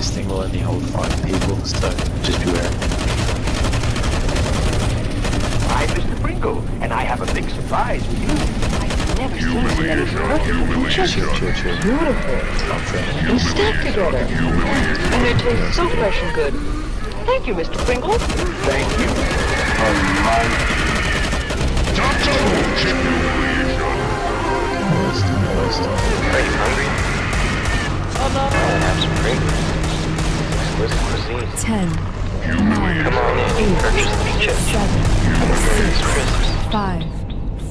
this thing will only hold five people, so just beware. I'm Mr. Pringle, and I have a big surprise for you. I've never seen somebody Humiliation! perfect. Chill, Humiliation! chill, chill. Beautiful. Not fair. And stacked together. And they taste so fresh and good. Thank you, Mr. Pringle. Thank you. Double kill! Humiliation! Moist, moist. Are you hungry? I'll have some Pringles. Exquisite 10, Come on in. Purchase the chips. 7, It's crisps. 5,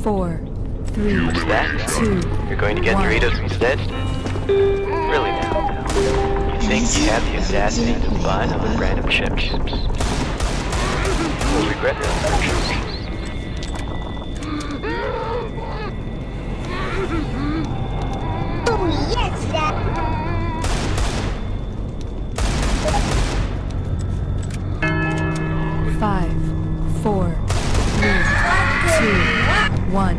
4, 3, What's that? 2, You're going to get One. Doritos instead? Really now? You think you have the audacity to buy another brand of chips? You'll regret that. Five, four, three, two, one.